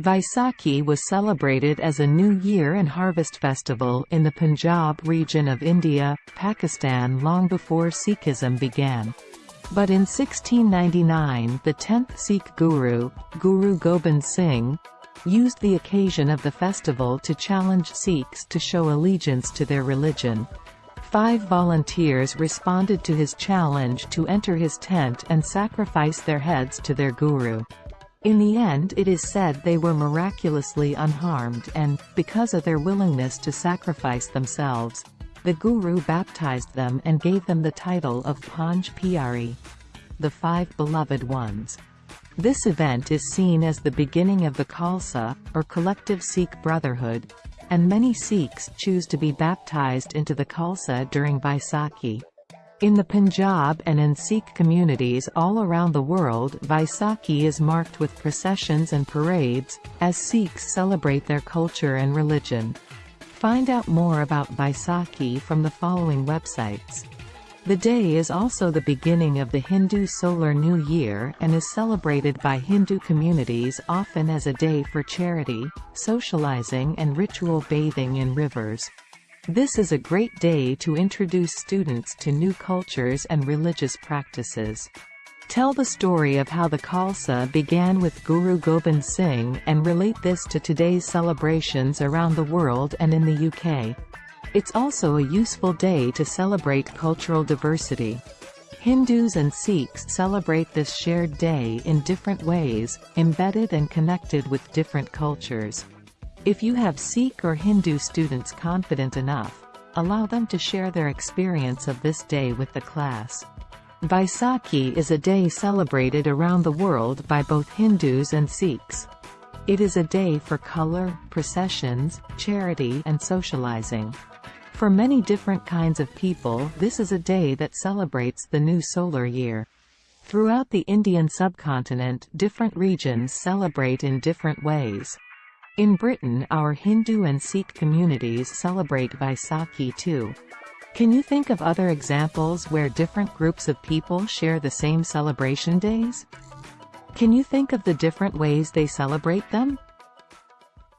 Vaisakhi was celebrated as a New Year and Harvest Festival in the Punjab region of India, Pakistan long before Sikhism began. But in 1699 the 10th Sikh Guru, Guru Gobind Singh, used the occasion of the festival to challenge Sikhs to show allegiance to their religion. Five volunteers responded to his challenge to enter his tent and sacrifice their heads to their guru. In the end it is said they were miraculously unharmed and, because of their willingness to sacrifice themselves, the Guru baptized them and gave them the title of Panj Pyare, the Five Beloved Ones. This event is seen as the beginning of the Khalsa, or collective Sikh brotherhood, and many Sikhs choose to be baptized into the Khalsa during Vaisakhi. In the Punjab and in Sikh communities all around the world Vaisakhi is marked with processions and parades, as Sikhs celebrate their culture and religion. Find out more about Vaisakhi from the following websites. The day is also the beginning of the Hindu Solar New Year and is celebrated by Hindu communities often as a day for charity, socializing and ritual bathing in rivers. This is a great day to introduce students to new cultures and religious practices. Tell the story of how the Khalsa began with Guru Gobind Singh and relate this to today's celebrations around the world and in the UK. It's also a useful day to celebrate cultural diversity. Hindus and Sikhs celebrate this shared day in different ways, embedded and connected with different cultures. If you have Sikh or Hindu students confident enough, allow them to share their experience of this day with the class. Vaisakhi is a day celebrated around the world by both Hindus and Sikhs. It is a day for color, processions, charity and socializing. For many different kinds of people this is a day that celebrates the new solar year. Throughout the Indian subcontinent different regions celebrate in different ways. In Britain our Hindu and Sikh communities celebrate Vaisakhi too. Can you think of other examples where different groups of people share the same celebration days? Can you think of the different ways they celebrate them?